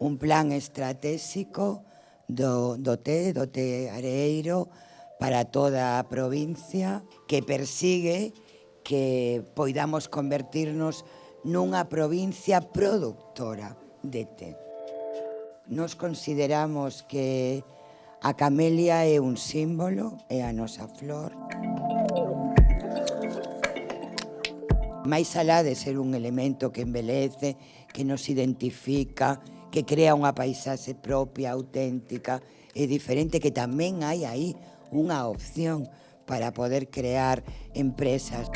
un plan estratégico do, do té, do té areeiro, para toda a provincia, que persigue que poidamos convertirnos nunha provincia productora de té. Nos consideramos que a camelia é un símbolo, é a nosa flor. Máis alá de ser un elemento que embelece, que nos identifica, que crea unha paisaxe propia, auténtica e diferente, que tamén hai aí unha opción para poder crear empresas.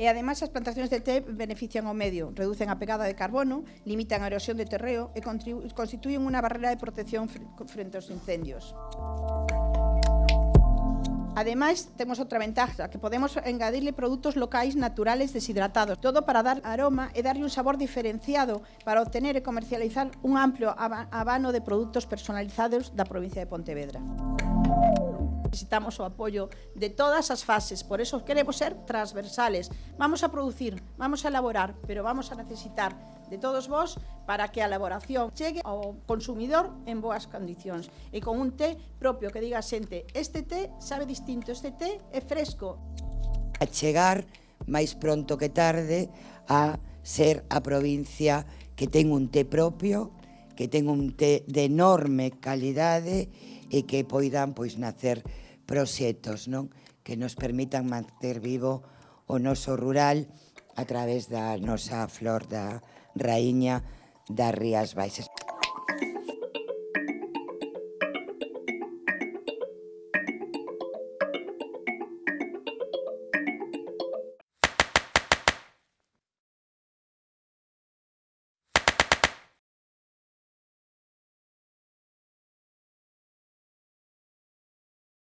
E ademais as plantacións de té benefician ao medio, reducen a pegada de carbono, limitan a erosión de terreo e constituen unha barrera de protección frente aos incendios. Ademais, temos outra ventaja, que podemos engadirle produtos locais naturales deshidratados, todo para dar aroma e darlle un sabor diferenciado para obtener e comercializar un amplio abano de produtos personalizados da provincia de Pontevedra. Necesitamos o apoio de todas as fases, por eso queremos ser transversales. Vamos a producir, vamos a elaborar, pero vamos a necesitar de todos vos para que a elaboración chegue ao consumidor en boas condicións e con un té propio que diga a xente este té sabe distinto, este té é fresco. A chegar máis pronto que tarde a ser a provincia que ten un té propio, que ten un té de enorme calidade e que poidan pois nacer proxectos, non? Que nos permitan manter vivo o noso rural a través da nosa flor da raíña das Rías Baixas.